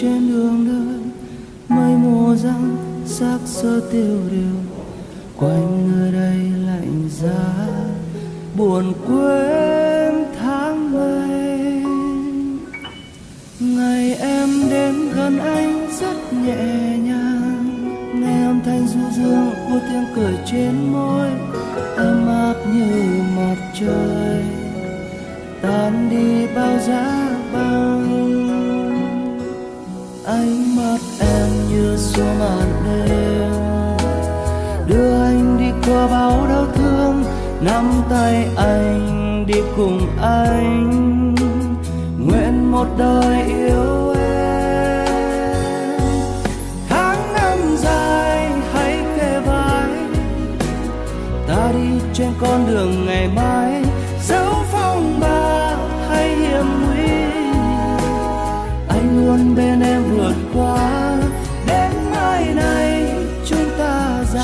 trên đường đời, mây mùa răng xác sơ tiêu điều. Quanh nơi đây lạnh giá, buồn quên tháng ngày. Ngày em đến gần anh rất nhẹ nhàng, nghe âm thanh du dương của tiếng cười trên môi, ấm áp như mặt trời. Tan đi bao giá băng mắt em như xua màn đêm. Đưa anh đi qua bao đau thương, nắm tay anh đi cùng anh. Nguyện một đời yêu em. Tháng năm dài, hãy kề vai. Ta đi trên con đường ngày mai.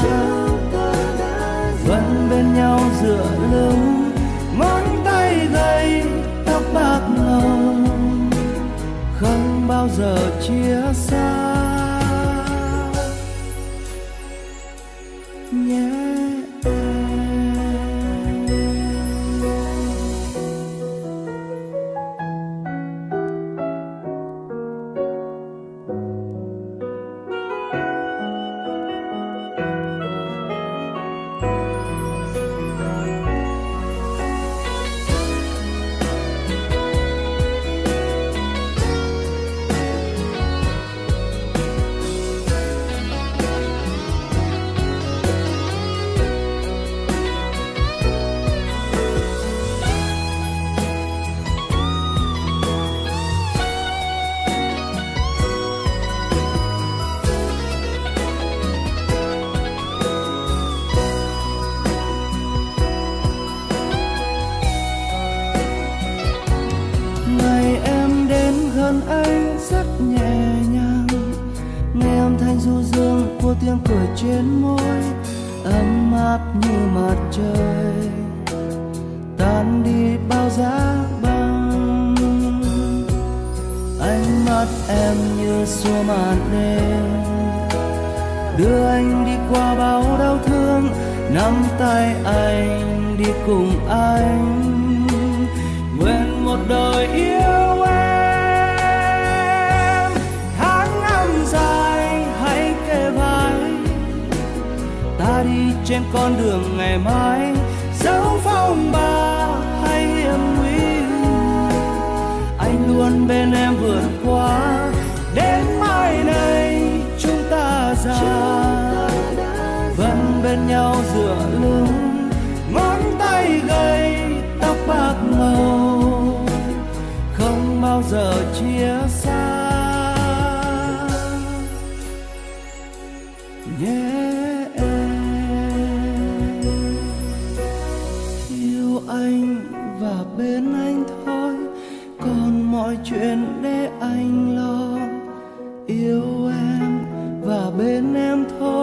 Xa vẫn bên nhau dựa lưng ngón tay gầy, tóc bạc ngầu không bao giờ chia xa. Trên môi, ấm áp như mặt trời, tan đi bao giá băng. Ánh mắt em như xua màn đêm, đưa anh đi qua bao đau thương, nắm tay anh đi cùng anh. Nguyện một đời yêu trên con đường ngày mai. Dẫu phong ba hay hiểm nguy anh luôn bên em vượt qua. Đến mai này chúng ta già vẫn bên nhau dựa lưng. Ngón tay gầy tóc bạc ngầu không bao giờ chia xa anh và bên anh thôi. Còn mọi chuyện để anh lo. Yêu em và bên em thôi.